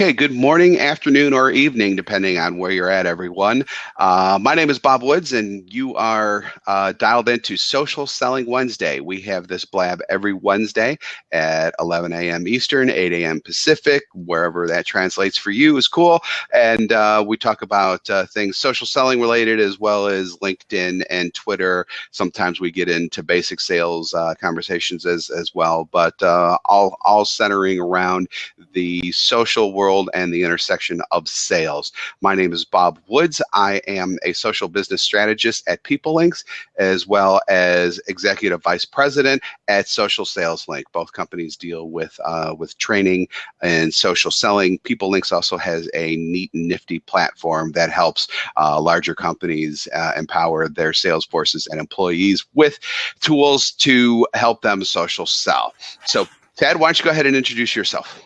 Okay, good morning, afternoon, or evening, depending on where you're at, everyone. Uh, my name is Bob Woods, and you are uh, dialed into Social Selling Wednesday. We have this blab every Wednesday at 11 a.m. Eastern, 8 a.m. Pacific, wherever that translates for you is cool. And uh, we talk about uh, things social selling related as well as LinkedIn and Twitter. Sometimes we get into basic sales uh, conversations as, as well, but uh, all, all centering around the social world and the intersection of sales. My name is Bob Woods. I am a social business strategist at PeopleLinx, as well as executive vice president at Social Sales Link. Both companies deal with uh, with training and social selling. PeopleLinx also has a neat and nifty platform that helps uh, larger companies uh, empower their sales forces and employees with tools to help them social sell. So Ted, why don't you go ahead and introduce yourself?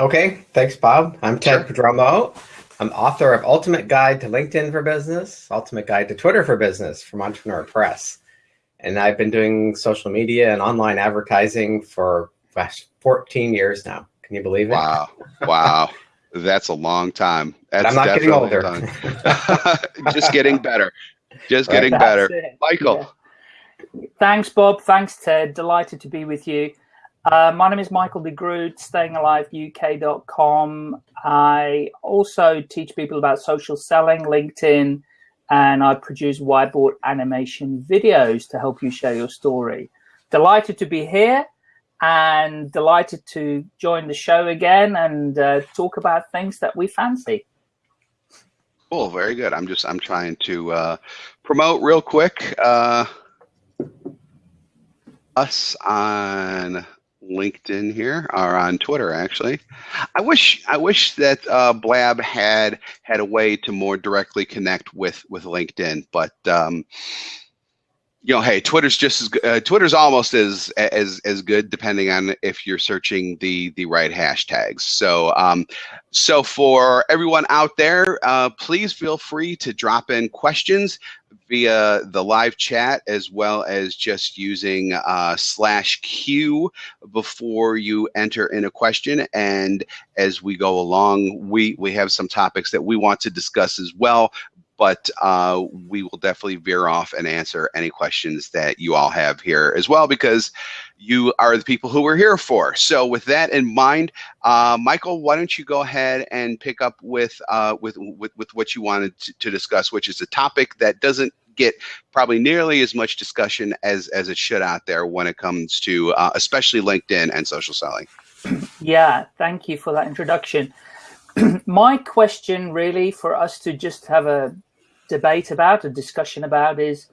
Okay, thanks, Bob. I'm Ted sure. Prodromou. I'm author of Ultimate Guide to LinkedIn for Business, Ultimate Guide to Twitter for Business from Entrepreneur Press. And I've been doing social media and online advertising for gosh, 14 years now. Can you believe it? Wow. Wow. That's a long time. That's I'm not getting older. Just getting better. Just right. getting That's better. It. Michael. Yeah. Thanks, Bob. Thanks, Ted. Delighted to be with you. Uh, my name is Michael de Groot, stayingaliveuk.com. I also teach people about social selling, LinkedIn, and I produce whiteboard animation videos to help you share your story. Delighted to be here and delighted to join the show again and uh, talk about things that we fancy. Cool, very good. I'm just I'm trying to uh, promote real quick uh, us on LinkedIn here or on Twitter actually. I wish I wish that uh, Blab had had a way to more directly connect with with LinkedIn, but um, you know, hey, Twitter's just as uh, Twitter's almost as as as good, depending on if you're searching the the right hashtags. So, um, so for everyone out there, uh, please feel free to drop in questions via the live chat as well as just using uh, slash Q before you enter in a question. And as we go along, we we have some topics that we want to discuss as well but uh, we will definitely veer off and answer any questions that you all have here as well because you are the people who we're here for. So with that in mind, uh, Michael, why don't you go ahead and pick up with uh, with, with, with what you wanted to, to, discuss, which is a topic that doesn't get probably nearly as much discussion as as it should out there when it comes to uh, especially LinkedIn and social selling. Yeah, thank you for that introduction. My question really for us to just have a debate about, a discussion about is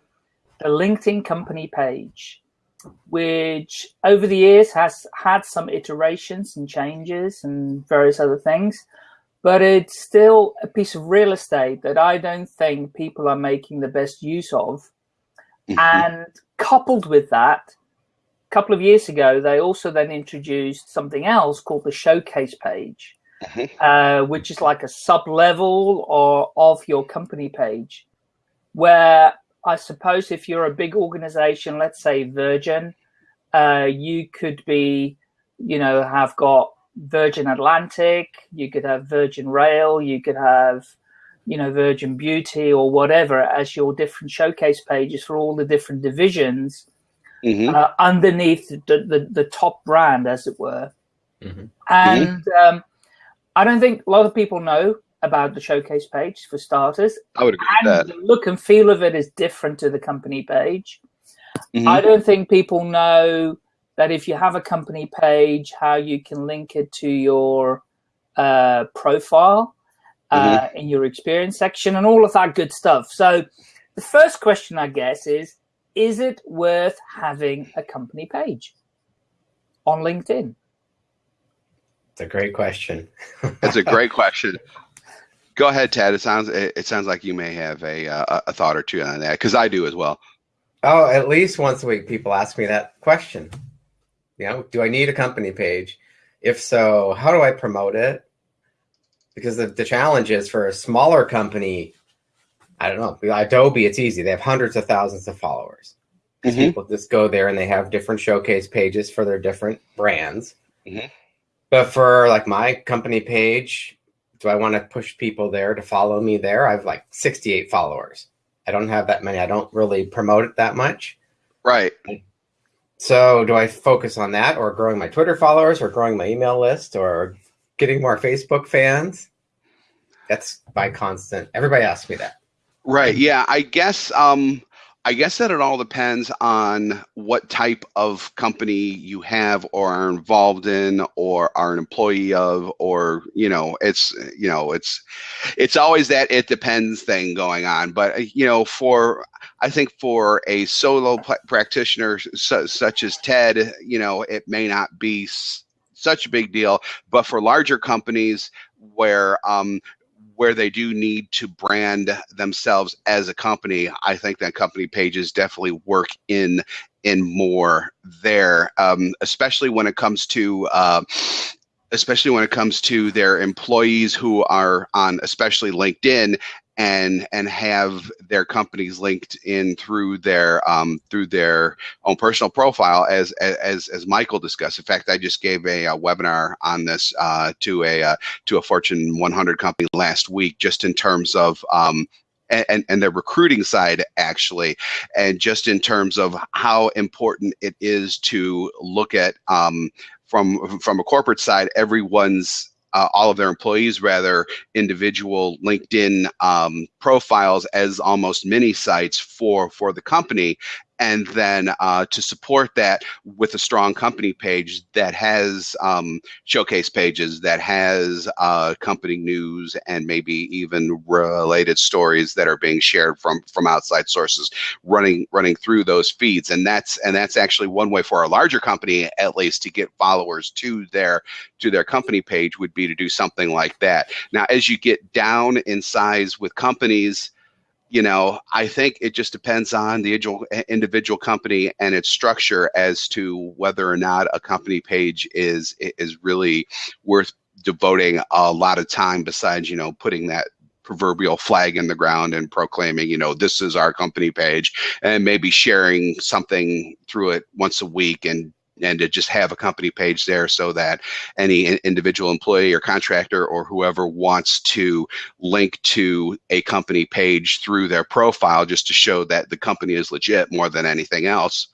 the LinkedIn company page, which over the years has had some iterations and changes and various other things, but it's still a piece of real estate that I don't think people are making the best use of. Mm -hmm. And coupled with that, a couple of years ago, they also then introduced something else called the showcase page. Uh, which is like a sub level or of your company page, where I suppose if you're a big organization, let's say Virgin, uh, you could be, you know, have got Virgin Atlantic, you could have Virgin Rail, you could have, you know, Virgin Beauty or whatever as your different showcase pages for all the different divisions mm -hmm. uh, underneath the, the, the, top brand, as it were. Mm -hmm. And mm-hmm. um, I don't think a lot of people know about the showcase page for starters. I would agree and with that. The look and feel of it is different to the company page. Mm -hmm. I don't think people know that if you have a company page, how you can link it to your uh, profile uh, mm -hmm. in your experience section and all of that good stuff. So the first question, I guess, is, is it worth having a company page on LinkedIn? It's a great question. it's a great question. Go ahead, Ted. It sounds it sounds like you may have a uh, a thought or two on that because I do as well. Oh, at least once a week, people ask me that question. You know, do I need a company page? If so, how do I promote it? Because the, the challenge is for a smaller company, I don't know, Adobe, it's easy. They have hundreds of thousands of followers. Mm -hmm. people just go there and they have different showcase pages for their different brands. Mm -hmm. But for like my company page, do I want to push people there to follow me there? I have like 68 followers. I don't have that many. I don't really promote it that much. Right. So do I focus on that or growing my Twitter followers or growing my email list or getting more Facebook fans? That's my constant. Everybody asks me that. Right. Yeah. I guess um I guess that it all depends on what type of company you have or are involved in or are an employee of or you know it's you know it's it's always that it depends thing going on. But you know for I think for a solo practitioner su such as Ted you know it may not be such a big deal. But for larger companies where um, where they do need to brand themselves as a company, I think that company pages definitely work in in more there, um, especially when it comes to uh, especially when it comes to their employees who are on especially LinkedIn and and have their companies linked in through their um, through their own personal profile as as as Michael discussed. In fact, I just gave a, a webinar on this uh, to a uh, to a Fortune 100 company last week, just in terms of um, and, and the recruiting side actually, and just in terms of how important it is to look at um, from from a corporate side, everyone's uh, all of their employees rather individual LinkedIn um, profiles as almost mini sites for for the company and then uh, to support that with a strong company page that has um, showcase pages that has uh, company news and maybe even related stories that are being shared from from outside sources running running through those feeds. And that's and that's actually one way for a larger company at least to get followers to their to their company page would be to do something like that. Now as you get down in size with companies you know, I think it just depends on the eh, individual company and its structure as to whether or not a company page is is really worth devoting a lot of time besides, you know, putting that proverbial flag in the ground and proclaiming, you know, this is our company page and maybe sharing something through it once a week and and to just have a company page there so that any individual employee or contractor or whoever wants to link to a company page through their profile just to show that the company is legit more than anything else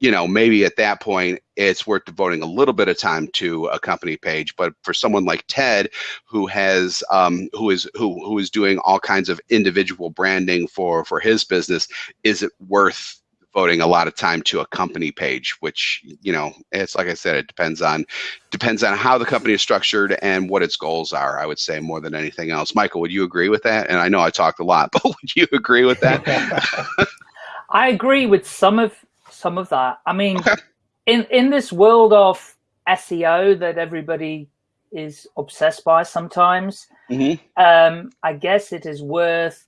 you know maybe at that point it's worth devoting a little bit of time to a company page. But for someone like ted who has um, who is who who is doing all kinds of individual branding for for his business is it worth devoting a lot of time to a company page, which, you know, it's like I said, it depends on depends on how the company is structured and what its goals are, I would say, more than anything else. Michael, would you agree with that? And I know I talked a lot, but would you agree with that? I agree with some of some of that. I mean, okay. in in this world of SEO that everybody is obsessed by sometimes, mm -hmm. um, I guess it is worth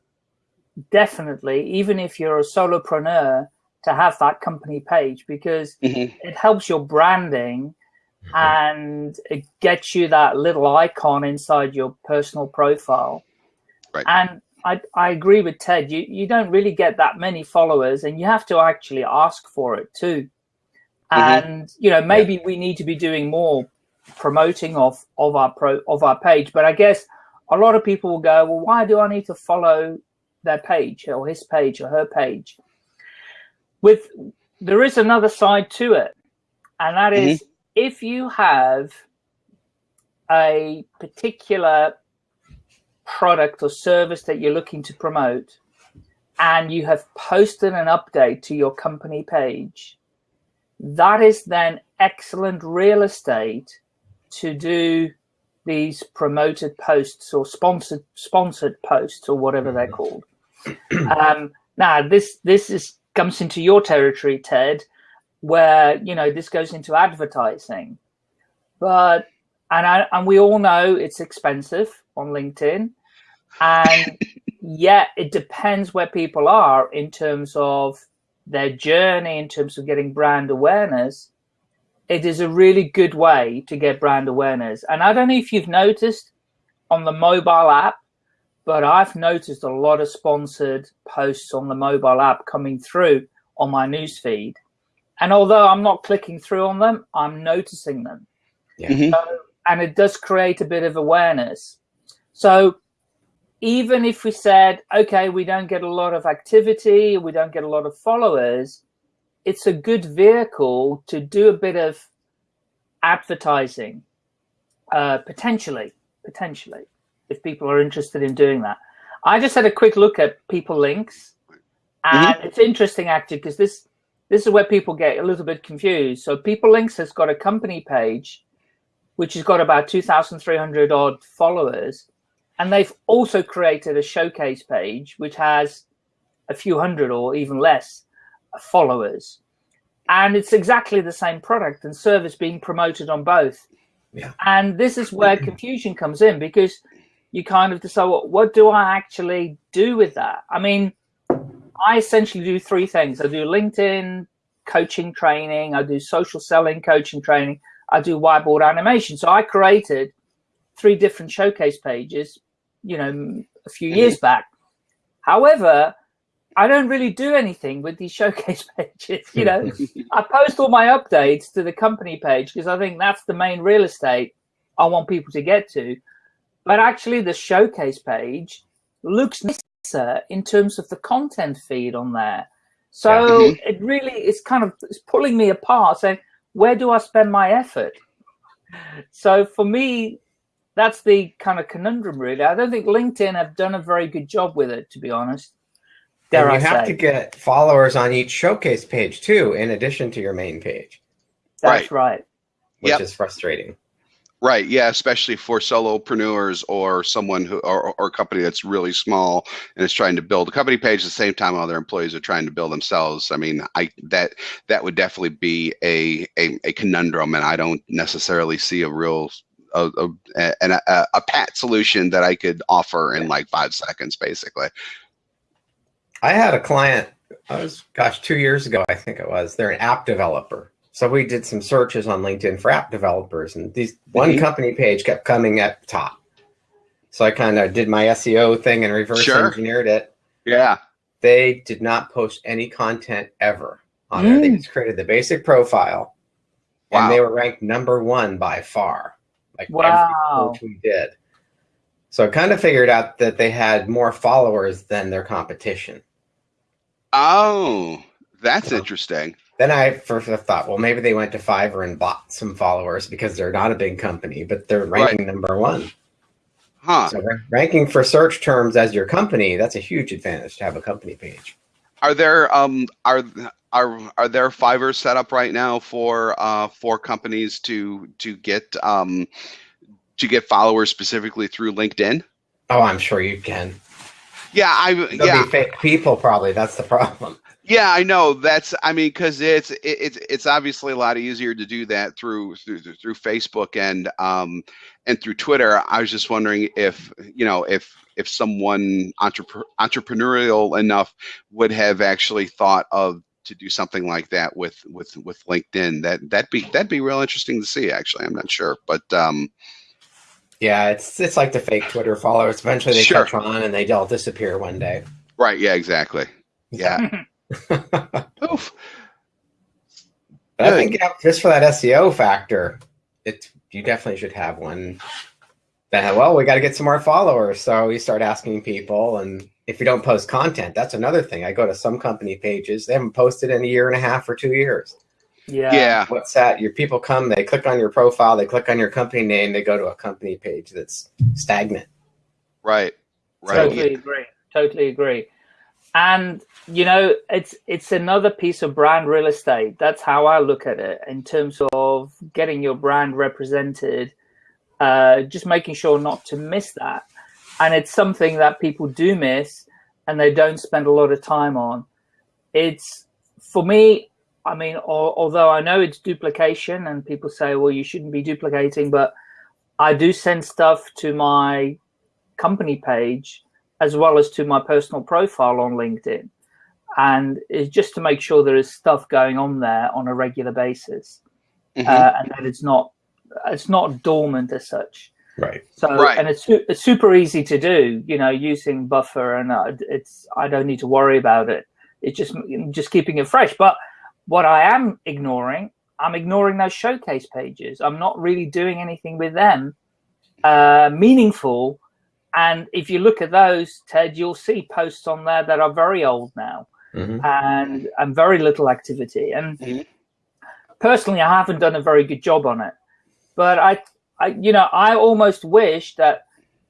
definitely, even if you're a solopreneur, to have that company page because mm-hmm. it helps your branding mm-hmm. and it gets you that little icon inside your personal profile. Right. And I, I agree with Ted. You, you don't really get that many followers and you have to actually ask for it too. Mm-hmm. And, you know, maybe yeah. we need to be doing more promoting of, of our pro of our page. But I guess a lot of people will go, well, why do I need to follow their page or his page or her page? With there is another side to it, and that is mm -hmm. if you have a particular product or service that you're looking to promote and you have posted an update to your company page, that is then excellent real estate to do these promoted posts or sponsored sponsored posts or whatever they're called. Um, now, this this is comes into your territory, Ted, where you know this goes into advertising. But and I, and we all know it's expensive on LinkedIn, and yet it depends where people are in terms of their journey, in terms of getting brand awareness. It is a really good way to get brand awareness. And I don't know if you've noticed on the mobile app, but I've noticed a lot of sponsored posts on the mobile app coming through on my newsfeed. And although I'm not clicking through on them, I'm noticing them. Yeah. Mm -hmm. so, and it does create a bit of awareness. So even if we said, okay, we don't get a lot of activity, we don't get a lot of followers, it's a good vehicle to do a bit of advertising, uh, potentially, potentially, if people are interested in doing that. I just had a quick look at PeopleLinx, and mm -hmm. it's interesting actually because this this is where people get a little bit confused. So PeopleLinx has got a company page, which has got about 2,300 odd followers, and they've also created a showcase page, which has a few hundred or even less followers. And it's exactly the same product and service being promoted on both. Yeah. And this is where confusion comes in because you kind of decide, well, what do I actually do with that? I mean, I essentially do three things. I do LinkedIn coaching training. I do social selling coaching training. I do whiteboard animation. So I created three different showcase pages, you know, a few years mm -hmm. back. However, I don't really do anything with these showcase pages. You know, I post all my updates to the company page because I think that's the main real estate I want people to get to. But actually, the showcase page looks nicer in terms of the content feed on there. So yeah. Mm-hmm. it really is kind of it's pulling me apart, saying, where do I spend my effort? So for me, that's the kind of conundrum, really. I don't think LinkedIn have done a very good job with it, to be honest. Dare and you I have say. to get followers on each showcase page too, in addition to your main page. That's right. right. Which yep. is frustrating. Right. Yeah. Especially for solopreneurs or someone who or, or a company that's really small and is trying to build a company page at the same time while their employees are trying to build themselves. I mean, I that that would definitely be a a, a conundrum, and I don't necessarily see a real a, a, a, a pat solution that I could offer in like five seconds, basically. I had a client, I was, gosh, two years ago, I think it was. They're an app developer. So we did some searches on LinkedIn for app developers, and these one mm -hmm. company page kept coming at the top. So I kind of did my SEO thing and reverse sure. engineered it. Yeah. They did not post any content ever on mm. there. They mm. just created the basic profile, wow. and they were ranked number one by far. Like wow. every we did. So I kind of figured out that they had more followers than their competition. Oh, that's interesting. Then I first thought, well, maybe they went to Fiverr and bought some followers because they're not a big company, but they're ranking right. number one. Huh. So ranking for search terms as your company, that's a huge advantage to have a company page. Are there um are are are there Fiverr set up right now for uh for companies to to get um to get followers specifically through LinkedIn? Oh, I'm sure you can. Yeah, I There'll yeah. Be fake people probably. That's the problem. Yeah, I know. That's I mean, because it's it, it's it's obviously a lot easier to do that through through through Facebook and um and through Twitter. I was just wondering if you know if if someone entrep entrepreneurial enough would have actually thought of to do something like that with with with LinkedIn. That that'd be that'd be real interesting to see. Actually, I'm not sure, but um, yeah, it's it's like the fake Twitter followers. Eventually, they sure. catch on and they all disappear one day. Right. Yeah. Exactly. Yeah. Oof. But I think yeah, just for that SEO factor, it you definitely should have one. That well, we got to get some more followers, so we start asking people, and if you don't post content, that's another thing. I go to some company pages; they haven't posted in a year and a half or two years. Yeah. Yeah. What's that? Your people come, they click on your profile, they click on your company name, they go to a company page that's stagnant. Right. Right. Totally agree. Totally agree. And you know, it's it's another piece of brand real estate. That's how I look at it in terms of getting your brand represented. Uh, just making sure not to miss that. And it's something that people do miss and they don't spend a lot of time on. It's for me, I mean, although I know it's duplication and people say, well, you shouldn't be duplicating, but I do send stuff to my company page as well as to my personal profile on LinkedIn. And it's just to make sure there is stuff going on there on a regular basis mm -hmm. uh, and that it's not it's not dormant as such. Right. So, right. and it's, it's super easy to do, you know, using Buffer and uh, it's, I don't need to worry about it. It's just, just keeping it fresh. But what I am ignoring, I'm ignoring those showcase pages. I'm not really doing anything with them uh, meaningful. And if you look at those, Ted, you'll see posts on there that are very old now Mhm. and and very little activity. And Mhm. personally, I haven't done a very good job on it. But I, I, you know, I almost wish that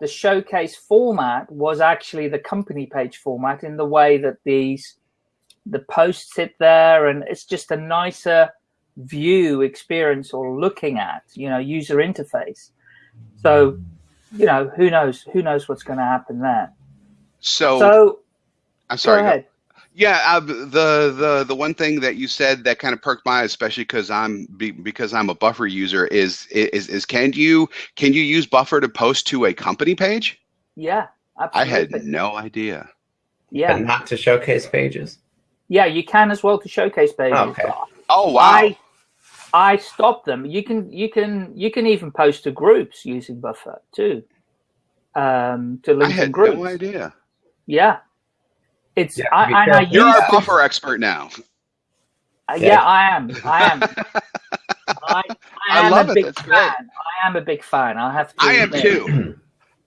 the showcase format was actually the company page format in the way that these the posts sit there, and it's just a nicer view experience or looking at, you know, user interface. So, you know, who knows? Who knows what's going to happen there? So, So, I'm sorry. go go- Yeah, uh, the the the one thing that you said that kind of perked my eye, especially because I'm be, because I'm a Buffer user, is is is can you can you use Buffer to post to a company page? Yeah, absolutely. I had no idea. yeah, But not to showcase pages. yeah, you can as well to showcase pages. Okay. Oh wow! I I stop them. You can you can you can even post to groups using Buffer too. Um, to I LinkedIn had groups. no idea. Yeah, it's Yeah, I, and I careful. You're use our it- Buffer expert now. uh, Yeah. yeah, I am. I am. I, I I am love a it. big That's fan. great. I am a big fan. I have to. I am admit. too.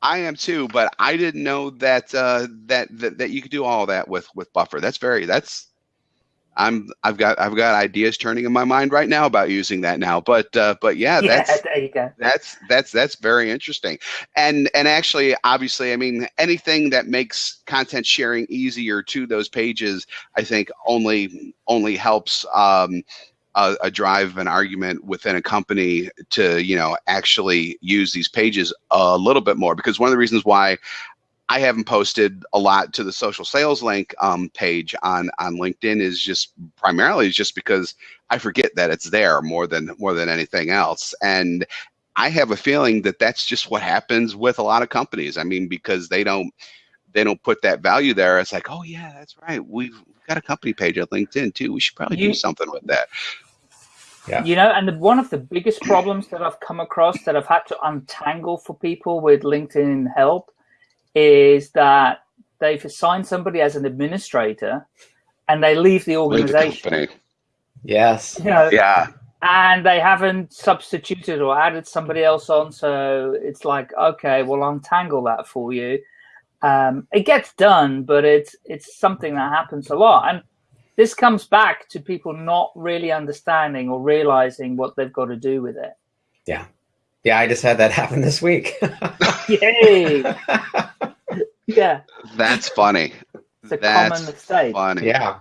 I am too, but I didn't know that uh, that, that that you could do all that with with Buffer. That's very that's. I'm I've got I've got ideas turning in my mind right now about using that now, but uh, but yeah, that's there you go. that's that's that's very interesting and and actually obviously i mean anything that makes content sharing easier to those pages i think only only helps um a, a drive an argument within a company to you know actually use these pages a little bit more because one of the reasons why I haven't posted a lot to the social sales link um, page on on LinkedIn is just primarily just because I forget that it's there more than more than anything else. And I have a feeling that that's just what happens with a lot of companies. I mean, because they don't they don't put that value there. It's like, oh yeah, that's right. We've got a company page at LinkedIn too. We should probably You- do something with that. Yeah. You know, and the, one of the biggest problems that I've come across that I've had to untangle for people with LinkedIn help is that they've assigned somebody as an administrator and they leave the With the organization. Yes. You know, Yeah. and they haven't substituted or added somebody else on. So it's like, okay, well, untangle that for you. Um, it gets done, but it's it's something that happens a lot, and this comes back to people not really understanding or realizing what they've got to do with it. Yeah. Yeah, I just had that happen this week. Yay! yeah, That's funny. it's a That's common mistake. funny. yeah.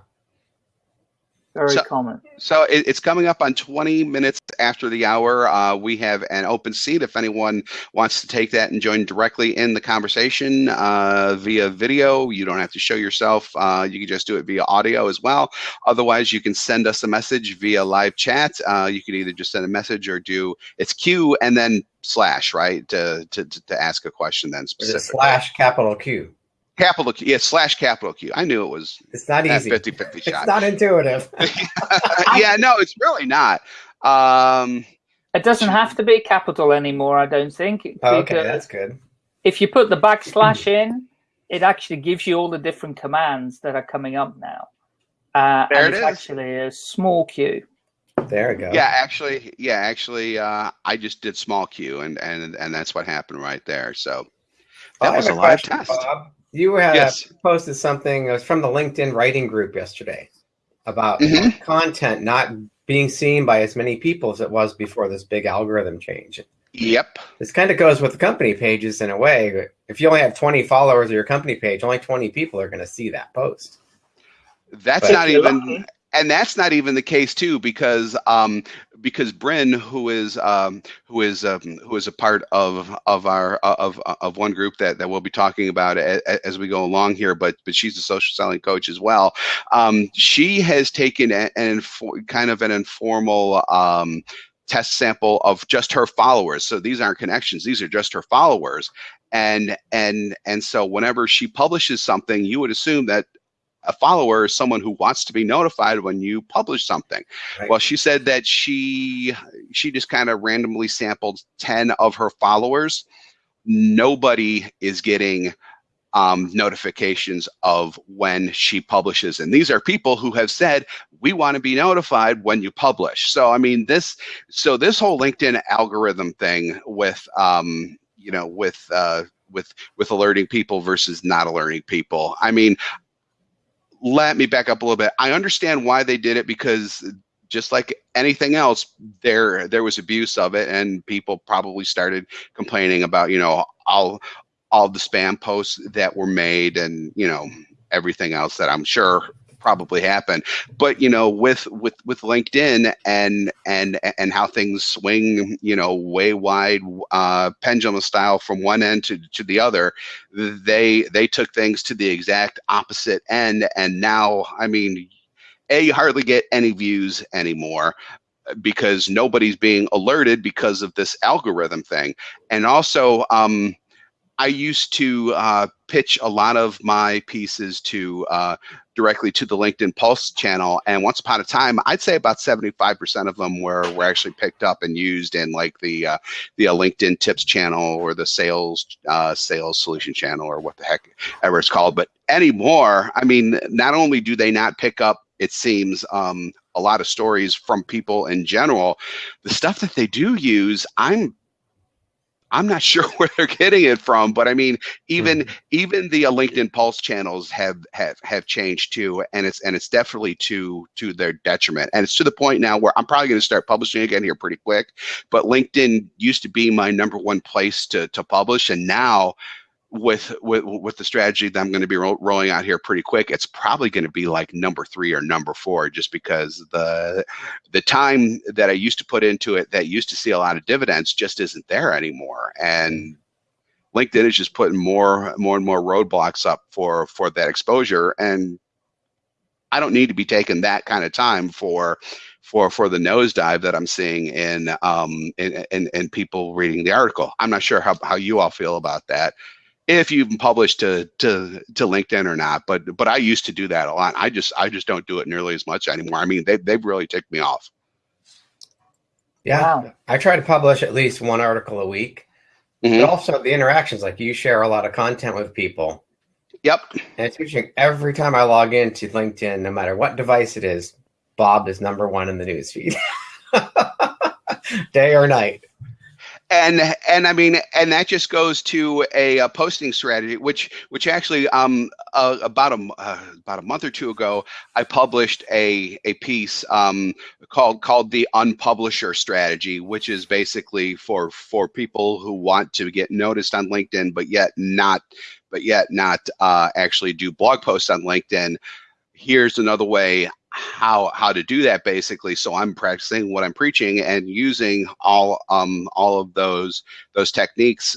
Very So- common. So it, it's coming up on 20 minutes after the hour. Uh, we have an open seat if anyone wants to take that and join directly in the conversation uh, via video. You don't have to show yourself. Uh, you can just do it via audio as well. Otherwise, you can send us a message via live chat. Uh, you can either just send a message or do it's Q and then slash right to to, to, to ask a question then specifically. slash capital Q. capital Q. Yeah, slash capital Q. I knew it was It's not easy. 50 50 It's shot. not intuitive. yeah, no, it's really not. Um, It doesn't have to be capital anymore, I don't think. okay, that's good. if you put the backslash in, it actually gives you all the different commands that are coming up now. Uh, There and it it's is. actually a small queue. There we go. Yeah, actually, yeah, actually, uh, I just did small Q, and and and that's what happened right there. So that I was a have live question, test. Bob. You had Yes. posted something. It was from the LinkedIn writing group yesterday about Mhm. content not being seen by as many people as it was before this big algorithm change. Yep. This kind of goes with the company pages in a way. If you only have 20 followers of your company page, only 20 people are going to see that post. That's But- not even, lucky. And that's not even the case too, because um, because Brynne, who is um, who is um, who is a part of of our of of one group that that we'll be talking about a, a- as we go along here, but but she's a social selling coach as well. Um, she has taken a- an kind of an informal. Um, test sample of just her followers so these aren't connections these are just her followers and and and so whenever she publishes something you would assume that a follower is someone who wants to be notified when you publish something. Right. Well, she said that she she just kind of randomly sampled 10 of her followers. Nobody is getting um, notifications of when she publishes. And these are people who have said, we want to be notified when you publish. So, I mean, this, so this whole LinkedIn algorithm thing with, um, you know, with, uh, with with alerting people versus not alerting people. I mean, let me back up a little bit. I understand why they did it because just like anything else, there there was abuse of it, and people probably started complaining about you know all all the spam posts that were made, and you know everything else that I'm sure probably happen. But you know, with with with LinkedIn and and and how things swing, you know, way wide uh, pendulum style from one end to to the other, they they took things to the exact opposite end, and now, I mean a you hardly get any views anymore because nobody's being alerted because of this algorithm thing and also um, i used to uh, pitch a lot of my pieces to uh, directly to the linkedin pulse channel and once upon a time i'd say about 75% of them were, were actually picked up and used in like the uh, the uh, linkedin tips channel or the sales uh, sales solution channel or what the heck ever it's called but anymore i mean not only do they not pick up it seems, um, a lot of stories from people in general. The stuff that they do use, I'm I'm not sure where they're getting it from, but I mean, even mm -hmm. even the uh, LinkedIn Pulse channels have have have changed too, and it's and it's definitely to to their detriment. And it's to the point now where I'm probably going to start publishing again here pretty quick. But LinkedIn used to be my number one place to to publish, and now with with with the strategy that I'm going to be ro rolling out here pretty quick, it's probably going to be like number three or number four, just because the the time that I used to put into it that used to see a lot of dividends just isn't there anymore, and LinkedIn is just putting more more and more roadblocks up for for that exposure, and I don't need to be taking that kind of time for for for the nosedive that I'm seeing in um in, in in people reading the article. I'm not sure how how you all feel about that if you even publish to to to LinkedIn or not. But but I used to do that a lot. I just I just don't do it nearly as much anymore. I mean, they they've really ticked me off. Yeah, wow. I try to publish at least one article a week. Mm -hmm. But also the interactions, like you share a lot of content with people. Yep. And it's interesting. Every time I log into LinkedIn, no matter what device it is, Bob is number one in the newsfeed, day or night and and I mean, and that just goes to a, a posting strategy, which which actually um uh, about a uh, about a month or two ago, I published a a piece um called called the unpublisher strategy, which is basically for for people who want to get noticed on LinkedIn, but yet not but yet not uh, actually do blog posts on LinkedIn. Here's another way how how to do that basically so i'm practicing what i'm preaching and using all um all of those those techniques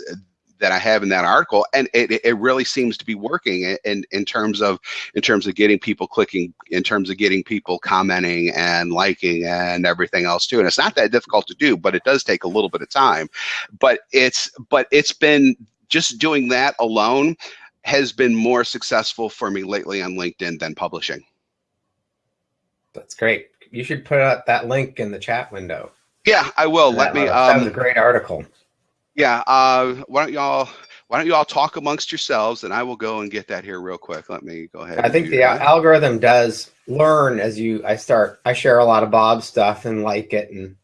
that I have in that article, and it, it really seems to be working in in terms of in terms of getting people clicking, in terms of getting people commenting and liking and everything else too. And it's not that difficult to do, but it does take a little bit of time. But it's but it's been just doing that alone has been more successful for me lately on LinkedIn than publishing. That's great. You should put out that link in the chat window. Yeah, I will. Let me. Um, that was a great article. Yeah. Uh, why don't y'all? Why don't you all talk amongst yourselves, and I will go and get that here real quick. Let me go ahead. I think the that. algorithm does learn as you. I start. I share a lot of Bob's stuff and like it, and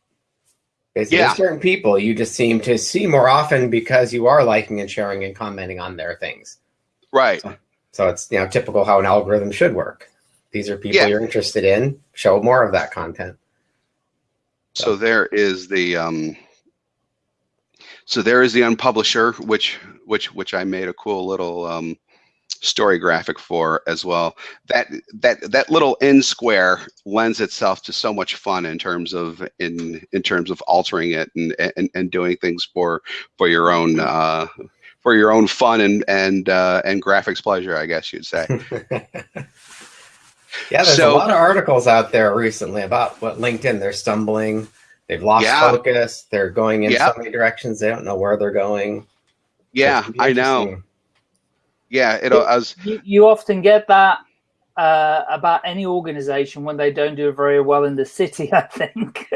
basically yeah. certain people you just seem to see more often because you are liking and sharing and commenting on their things. Right. So, so it's you know typical how an algorithm should work. These are people yeah. you're interested in. Show more of that content. So, so there is the um, so there is the unpublisher, which which which I made a cool little um, story graphic for as well. That that that little N square lends itself to so much fun in terms of in in terms of altering it and and, and doing things for for your own uh, for your own fun and and uh, and graphics pleasure, I guess you'd say. Yeah, there's so, a lot of articles out there recently about what LinkedIn, they're stumbling, they've lost yeah. focus, they're going in so many directions, they don't know where they're going. Yeah, I know. Yeah, it was. You, you often get that uh, about any organization when they don't do very well in the city. I think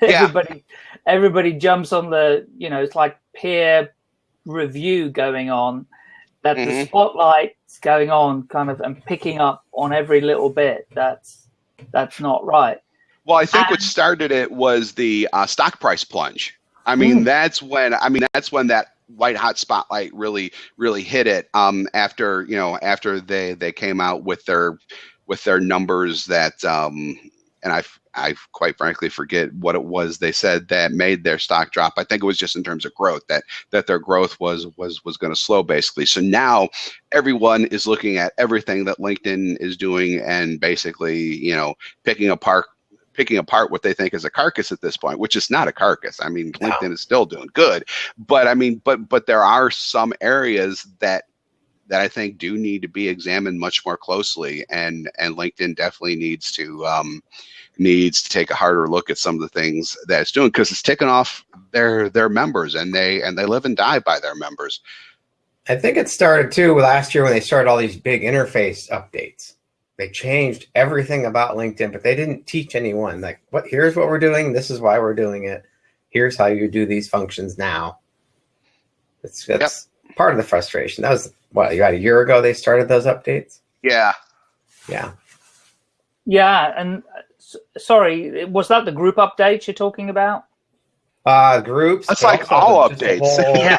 everybody yeah. everybody jumps on the you know it's like peer review going on that mm -hmm. the mm-hmm. spotlight's going on kind of and picking up on every little bit. That's that's not right. Well, I think and, what started it was the uh, stock price plunge. I mean, mm. that's when I mean that's when that white hot spotlight really really hit it um, after you know after they they came out with their with their numbers that um, and I I quite frankly forget what it was they said that made their stock drop. I think it was just in terms of growth that that their growth was was was going to slow basically. So now everyone is looking at everything that LinkedIn is doing and basically you know picking apart picking apart what they think is a carcass at this point, which is not a carcass. I mean, LinkedIn is still doing good, but I mean, but but there are some areas that that I think do need to be examined much more closely, and and LinkedIn definitely needs to um, needs to take a harder look at some of the things that it's doing because it's taking off their their members, and they and they live and die by their members. I think it started too last year when they started all these big interface updates. They changed everything about LinkedIn, but they didn't teach anyone like what here's what we're doing, this is why we're doing it. Here's how you do these functions now. It's that's yep. part of the frustration. That was what about a year ago they started those updates? Yeah. Yeah. Yeah, and sorry, was that the group updates you're talking about? Uh, groups. That's like all updates. Whole, yeah.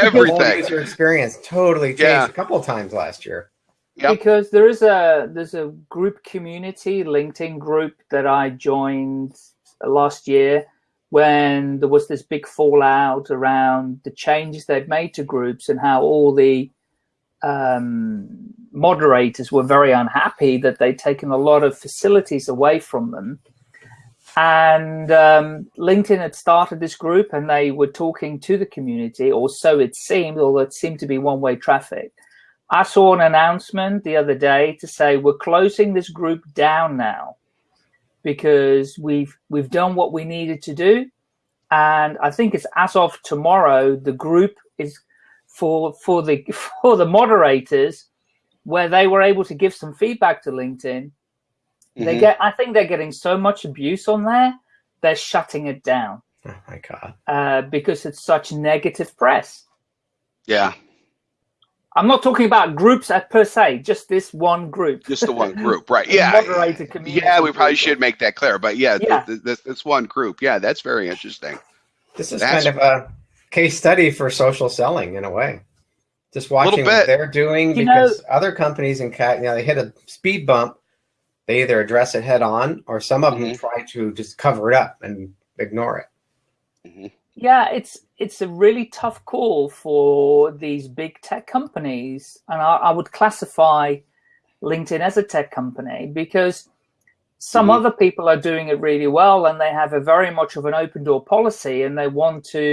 Everything. user experience totally changed yeah. a couple of times last year. Yep. Because there is a there's a group community LinkedIn group that I joined last year when there was this big fallout around the changes they've made to groups and how all the um, moderators were very unhappy that they'd taken a lot of facilities away from them. And um, LinkedIn had started this group and they were talking to the community, or so it seemed, although it seemed to be one-way traffic. I saw an announcement the other day to say we're closing this group down now because we've we've done what we needed to do. And I think it's as of tomorrow, the group is for for the for the moderators where they were able to give some feedback to LinkedIn. Mm -hmm. They mm-hmm. get, I think they're getting so much abuse on there, they're shutting it down. Oh my god! Uh, because it's such negative press. Yeah. I'm not talking about groups per se, just this one group. Just the one group, right? Yeah. Moderator community. Yeah, we probably should make that clear, but yeah, yeah. This, this one group. Yeah, that's very interesting. This is that's, kind of a case study for social selling in a way. Just watching what they're doing you because know, other companies in cat, you know, they hit a speed bump, they either address it head on or some of mm -hmm. them mm-hmm. try to just cover it up and ignore it. Mm -hmm. Yeah, it's it's a really tough call for these big tech companies, and I, I would classify LinkedIn as a tech company because some mm -hmm. other people are doing it really well and they have a very much of an open door policy and they want to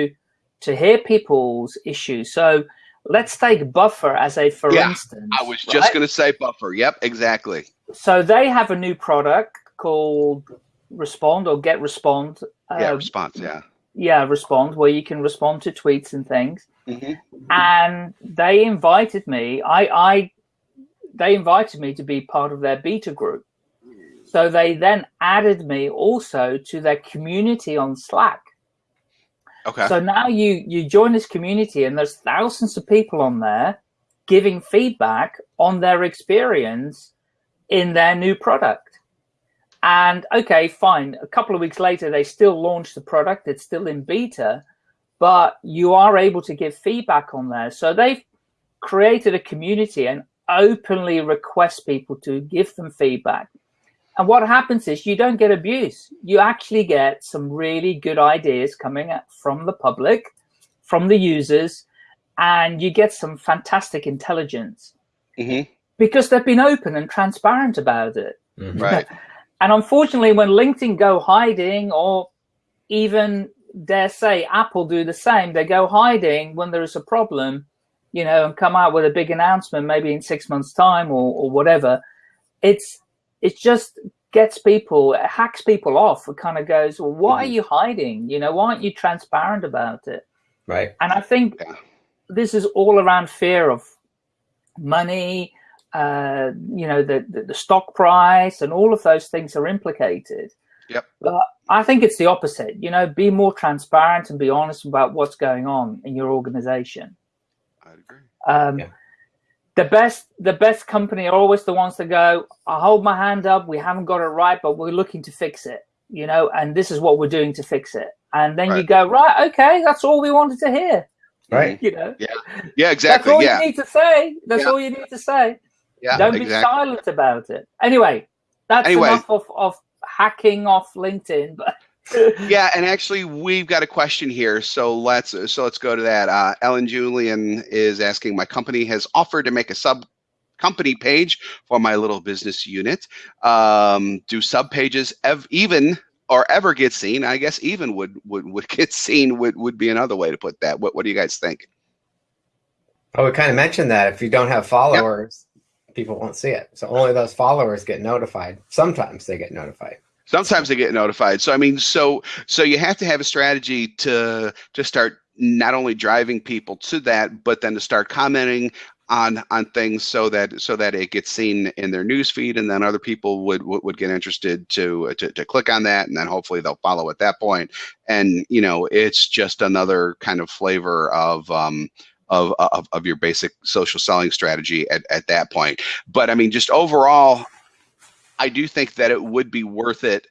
to hear people's issues. So let's take Buffer as a for yeah, instance. I was just right? going to say Buffer. Yep, exactly. So they have a new product called Respond or Get Respond. Yeah, uh, Response. Yeah. Yeah, Respond, where you can respond to tweets and things. Mm -hmm. And they invited me. I, I, they invited me to be part of their beta group. So they then added me also to their community on Slack. Okay. So now you you join this community and there's thousands of people on there giving feedback on their experience in their new product. And okay, fine. A couple of weeks later, they still launched the product. It's still in beta, but you are able to give feedback on there. So they've created a community and openly request people to give them feedback. And what happens is you don't get abuse. You actually get some really good ideas coming from the public, from the users, and you get some fantastic intelligence mm -hmm. because they've been open and transparent about it. Mm -hmm. Right. and unfortunately, when LinkedIn go hiding or even dare say Apple do the same, they go hiding when there is a problem, you know, and come out with a big announcement maybe in six months time or, or whatever. It's it just gets people, it hacks people off. It kind of goes, well, what mm -hmm. are mm-hmm. you hiding? You know, why aren't you transparent about it? Right. And I think yeah. this is all around fear of money, uh, you know, the, the, the stock price and all of those things are implicated. Yep. But I think it's the opposite. You know, be more transparent and be honest about what's going on in your organization. I agree. Um, yeah the best the best company are always the ones that go i hold my hand up we haven't got it right but we're looking to fix it you know and this is what we're doing to fix it and then right. you go right okay that's all we wanted to hear Right. You know, Yeah, that's exactly. that's all Yeah, you need to say. That's Yeah. all you need to say. yeah, Don't be silent about it. Anyway, that's Anyway. enough of, of hacking off LinkedIn. But Yeah, and actually, we've got a question here, so let's so let's go to that. Uh, Ellen Julian is asking, my company has offered to make a sub company page for my little business unit. Um, do sub pages ev- even or ever get seen? I guess even would would would get seen would would be another way to put that. What what do you guys think? I would kind of mention that if you don't have followers, people won't see it. So only those followers get notified. Sometimes they get notified. Sometimes they get notified. So I mean, so so you have to have a strategy to to start not only driving people to that, but then to start commenting on on things so that so that it gets seen in their news feed, and then other people would would, would get interested to, to to click on that, and then hopefully they'll follow at that point. And you know, it's just another kind of flavor of um, of, of, of your basic social selling strategy at, at that point. But I mean, just overall, I do think that it would be worth it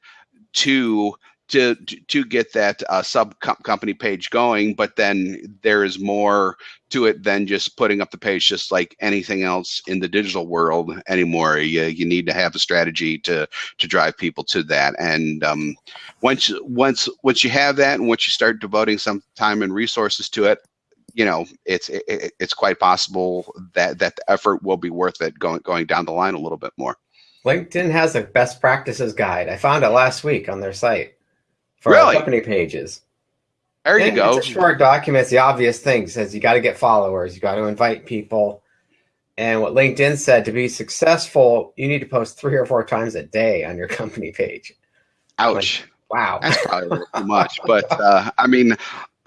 to to to get that uh, sub company page going. But then there is more to it than just putting up the page, just like anything else in the digital world anymore. You, you need to have a strategy to to drive people to that. And um, once once once you have that, and once you start devoting some time and resources to it, you know it's it, it's quite possible that that the effort will be worth it going going down the line a little bit more. LinkedIn has a best practices guide. I found it last week on their site for Really? company pages. There you And go. It's a short document. It's the obvious things. Says you got to get followers. You got to invite people. And what LinkedIn said to be successful, you need to post three or four times a day on your company page. Ouch. Wow. That's probably a little too much, but uh, I mean,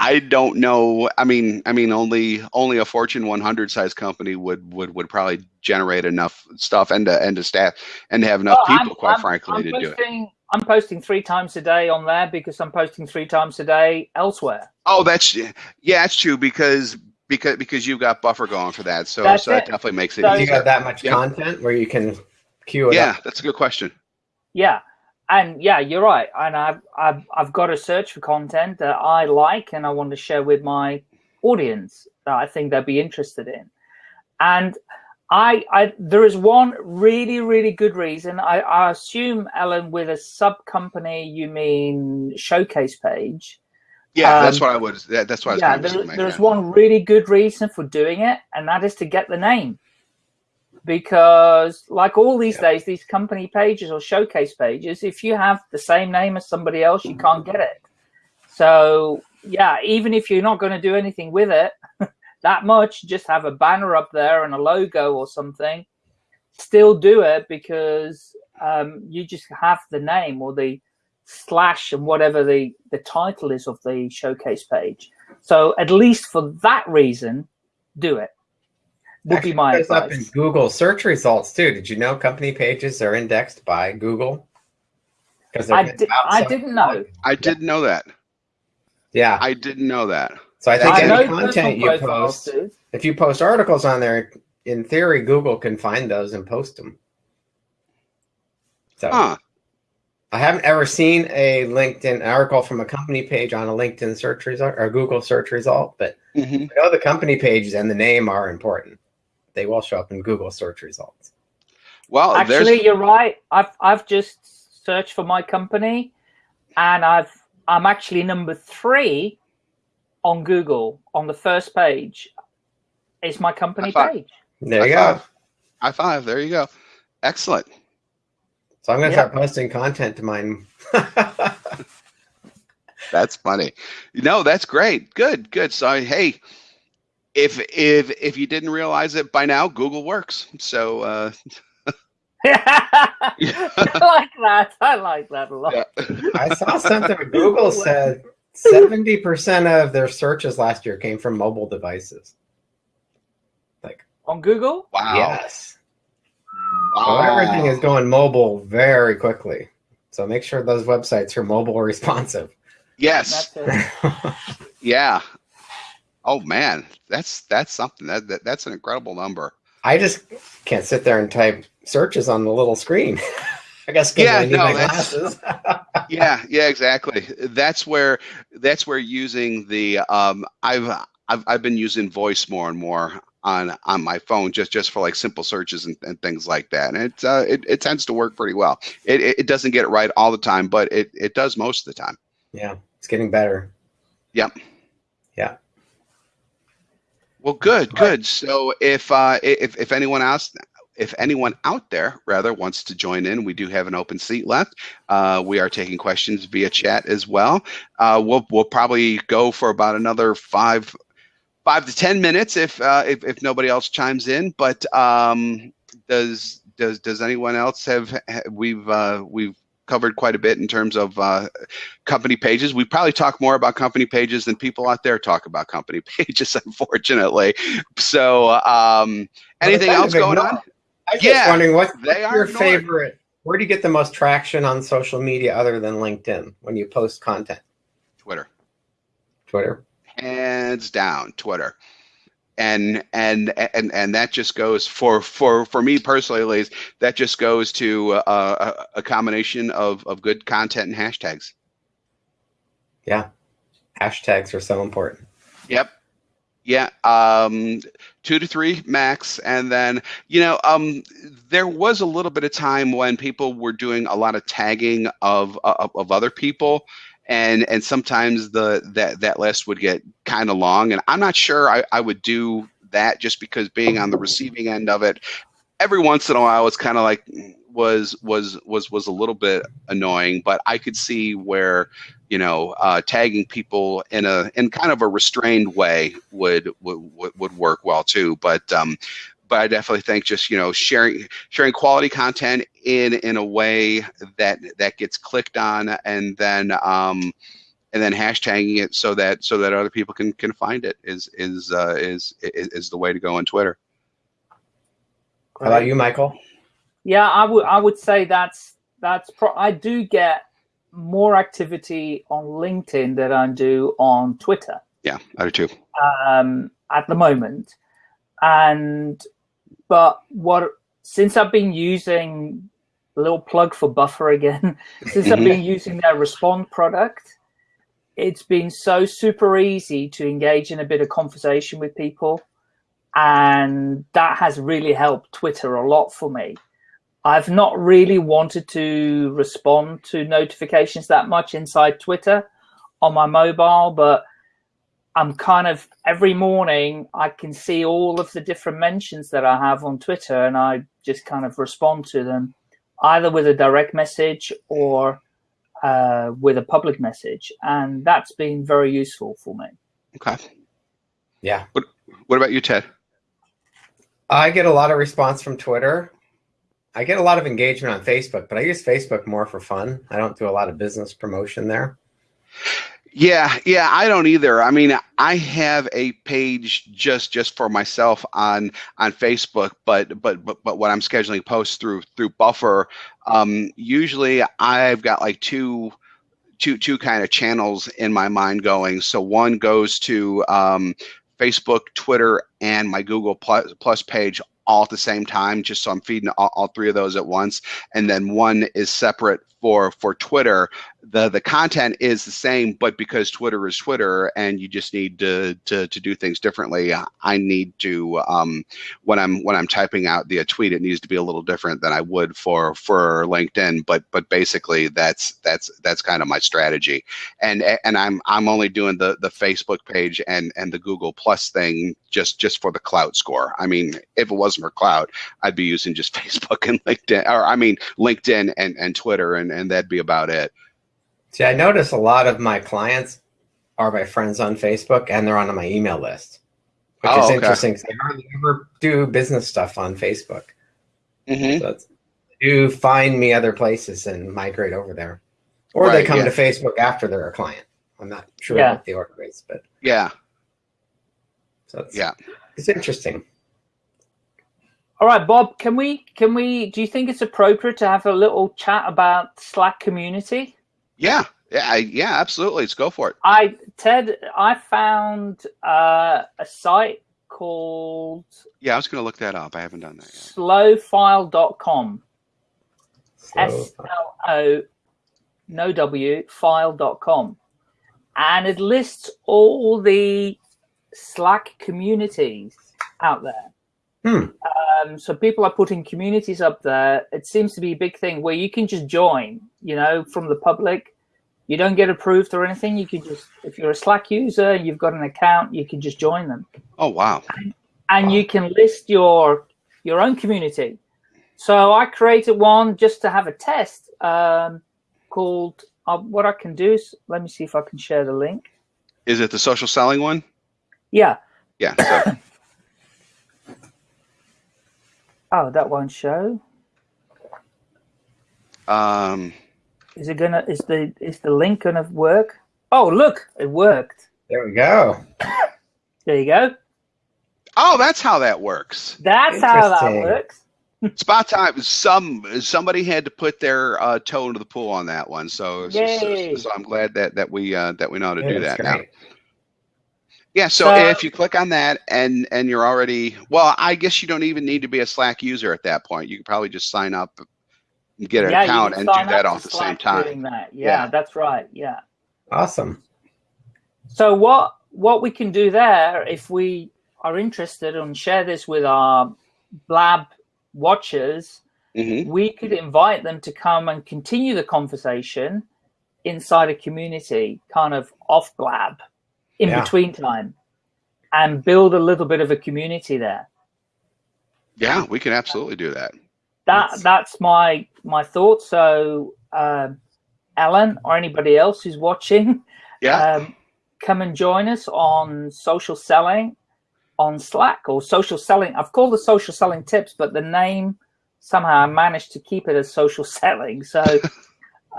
I don't know. I mean, I mean, only only a Fortune 100 size company would would would probably generate enough stuff and to and to staff and to have enough Well, people, quite frankly, I'm to do it. I'm posting three times a day on there because I'm posting three times a day elsewhere. Oh, that's yeah, that's true because because because you've got buffer going for that, so That's so that definitely makes it So- you easier. got that much Yeah. content where you can queue it Yeah, up. that's a good question. Yeah, and yeah, you're right. And I've I've I've got to search for content that I like and I want to share with my audience that I think they'll be interested in. And I, I there is one really really good reason. I, I assume Ellen, with a sub company, you mean showcase page. Yeah, that's Um, what I would. That, that's what I was yeah, there, there's one really good reason for doing it, and that is to get the name. Because, like all these Yeah. days, these company pages or showcase pages, if you have the same name as somebody else, you can't get it. So, yeah, even if you're not going to do anything with it that much, just have a banner up there and a logo or something, still do it because um, you just have the name or the slash and whatever the, the title is of the showcase page. So at least for that reason, do it. Would be my It's up in. Google search results too. Did you know company pages are indexed by Google? Because I, di- I didn't know. I didn't know that. Yeah. I didn't know that. So I think I any content you post, do. if you post articles on there, in theory, Google can find those and post them. So Huh. I haven't ever seen a LinkedIn article from a company page on a LinkedIn search result or Google search result, but hmm I know the company pages and the name are important. They will show up in Google search results. Well, Actually, there's you're right. I've I've just searched for my company, and I've I'm actually number three on Google on the first page. Is my company page? There you High go. five. high five. There you go. Excellent. So I'm going to Yeah. start posting content to mine. That's funny. No, that's great. Good, good. So hey, if if if you didn't realize it by now, Google works. So uh, I like that. I like that a lot. yeah. I saw something. Google said 70% of their searches last year came from mobile devices. Like on Google, wow. Yes. Wow. So everything is going mobile very quickly. So make sure those websites are mobile responsive. Yes. Yeah. Oh man, that's that's something. That, that that's an incredible number. I just can't sit there and type searches on the little screen. I guess Yeah, I need no, my glasses. yeah yeah exactly that's where that's where using the um i've I've I've been using voice more and more on on my phone just just for like simple searches and, and things like that and it, uh, it it tends to work pretty well it, it doesn't get it right all the time but it it does most of the time yeah it's getting better yep yeah well good good so if uh if, if anyone else if anyone out there rather wants to join in, we do have an open seat left. Uh, we are taking questions via chat as well. Uh, we'll we'll probably go for about another five five to ten minutes if uh, if, if nobody else chimes in. But um, does does does anyone else have we've uh, we've covered quite a bit in terms of uh, company pages. We probably talk more about company pages than people out there talk about company pages, unfortunately. So, um, anything else going on? I'm just yeah, wondering what's, what's your ignored. favorite? Where do you get the most traction on social media other than LinkedIn when you post content? Twitter. Twitter. Hands down, Twitter. And and and and that just goes for for for me personally, at least, that just goes to uh, a, a combination of of good content and hashtags. Yeah, hashtags are so important. Yep, yeah, um, two to three max, and then you know, um, there was a little bit of time when people were doing a lot of tagging of of, of other people, and and sometimes the that that list would get kind of long, and I'm not sure I, I would do that just because being on the receiving end of it, every once in a while it's kind of like was was was was a little bit annoying, but I could see where you know uh, tagging people in a in kind of a restrained way would would would work well too. But um, but I definitely think just you know sharing sharing quality content in in a way that that gets clicked on and then um, and then hashtagging it so that so that other people can can find it is is uh, is, is is the way to go on Twitter. How about you, Michael? Yeah, I would I would say that's that's pro- I do get more activity on LinkedIn than I do on Twitter. Yeah, I do too. Um, at the moment, and but what since I've been using a little plug for Buffer again, since I've been using their Respond product, it's been so super easy to engage in a bit of conversation with people, and that has really helped Twitter a lot for me. I've not really wanted to respond to notifications that much inside Twitter on my mobile, but I'm kind of every morning I can see all of the different mentions that I have on Twitter and I just kind of respond to them either with a direct message or uh, with a public message. And that's been very useful for me. Okay. Yeah. What, what about you, Ted? I get a lot of response from Twitter. I get a lot of engagement on Facebook, but I use Facebook more for fun. I don't do a lot of business promotion there. Yeah, yeah, I don't either. I mean, I have a page just just for myself on on Facebook, but but but but when I'm scheduling posts through through Buffer, um, usually I've got like two two two kind of channels in my mind going. So one goes to um, Facebook, Twitter, and my Google Plus, Plus page all at the same time, just so I'm feeding all, all, three of those at once. And then one is separate for for Twitter. The the content is the same, but because Twitter is Twitter, and you just need to to, to do things differently, I need to um, when I'm when I'm typing out the tweet, it needs to be a little different than I would for for LinkedIn. But but basically, that's that's that's kind of my strategy. And and I'm I'm only doing the the Facebook page and and the Google Plus thing just just for the Klout score. I mean, if it wasn't for Klout, I'd be using just Facebook and LinkedIn, or I mean LinkedIn and and Twitter, and and that'd be about it. See, I notice a lot of my clients are my friends on Facebook, and they're on my email list, which oh, is okay. interesting. I hardly ever do business stuff on Facebook. Mm-hmm. So do find me other places and migrate over there, or right, they come yeah. to Facebook after they're a client. I'm not sure yeah. what the order is, but yeah. So it's, yeah, it's interesting. All right, Bob, can we can we do you think it's appropriate to have a little chat about Slack community? Yeah. Yeah, yeah, absolutely. Let's go for it. I Ted, I found uh, a site called Yeah, I was going to look that up. I haven't done that yet. slofile.com. S L O no W file.com. And it lists all the Slack communities out there. Hmm. Um, so people are putting communities up there. It seems to be a big thing where you can just join, you know, from the public. You don't get approved or anything. You can just, if you're a Slack user and you've got an account, you can just join them. Oh wow. And Wow. you can list your your own community. So I created one just to have a test um, called. Uh, what I can do is let me see if I can share the link. Is it the social selling one? Yeah. Yeah. So, Oh, that won't show. um, Is it gonna? Is the is the link gonna work? Oh, look, it worked. There we go. There you go. oh, that's how that works. That's how that Interesting. works. Spot time. Some somebody had to put their uh, toe into the pool on that one. So, so, Yay. so I'm glad that that we uh, that we know how to Yeah, do that's that now. Yeah, so, So- if you click on that and and you're already well, I guess you don't even need to be a Slack user at that point. You can probably just sign up, and get an yeah, account, and do sign that up all at the same time. That. Yeah, Yeah. that's right. Yeah. Awesome. So what what we can do there, if we are interested and share this with our Blab watchers, hmm we could invite them to come and continue the conversation inside a community, kind of off Blab, in Yeah. between time, and build a little bit of a community there. Yeah, we can absolutely do that. That That's- my my thought. So, um, Alan or anybody else who's watching, Yeah, um, come and join us on social selling on Slack or social selling. I've called it social selling tips, but the name somehow I managed to keep it as social selling. So,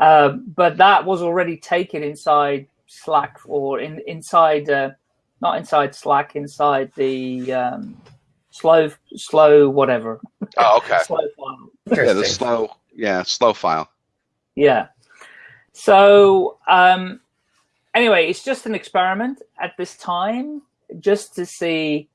uh, but that was already taken inside Slack or in inside, uh, not inside Slack, inside the um, slow, slow, whatever, oh, okay. slow file. Yeah, the slow, yeah, slow file. Yeah. So um, anyway, it's just an experiment at this time, just to see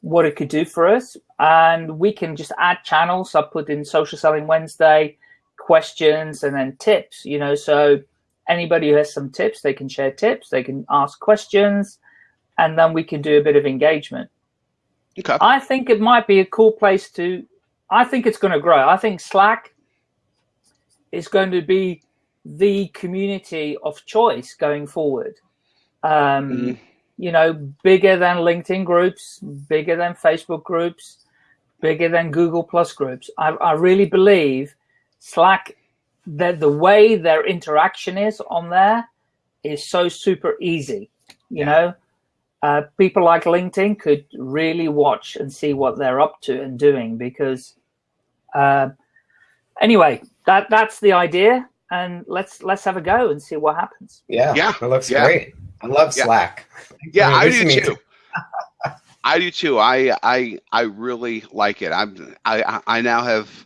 what it could do for us, and we can just add channels. I put in Social Selling Wednesday questions and then tips. You know, so anybody who has some tips, they can share tips, they can ask questions, and then we can do a bit of engagement. Okay. I think it might be a cool place to. I think it's going to grow. I think Slack is going to be the community of choice going forward. Um, Mhm. You know, bigger than LinkedIn groups, bigger than Facebook groups, bigger than Google Plus groups. I, I really believe Slack, that the way their interaction is on there is so super easy. You Yeah. know, uh, people like LinkedIn could really watch and see what they're up to and doing because uh, anyway, that that's the idea, and let's let's have a go and see what happens. Yeah. Yeah, It looks yeah. great. I love Yeah. Slack. Yeah, I Introducing do me too. I do too. I I I really like it. I'm I I now have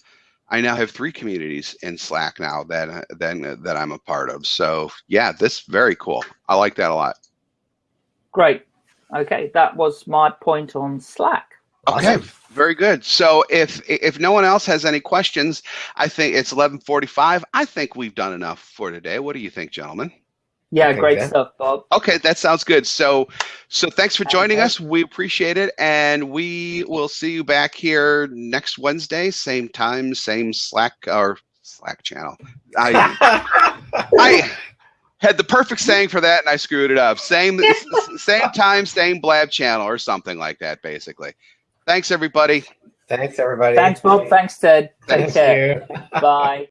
I now have three communities in Slack now that then that I'm a part of. So yeah, this very cool. I like that a lot. Great. Okay, that was my point on Slack. Okay, very good. So if if no one else has any questions, I think it's 11:45. I think we've done enough for today. What do you think, gentlemen? Yeah, Okay, great good. stuff, Bob. Okay, that sounds good. So so thanks for joining Okay. us. We appreciate it and we will see you back here next Wednesday, same time, same Slack or Slack channel. I I had the perfect saying for that and I screwed it up. Same same time, same blab channel or something like that basically. Thanks everybody. Thanks, everybody. Thanks, Bob. Thanks, Ted. Take Thank care. you. Bye.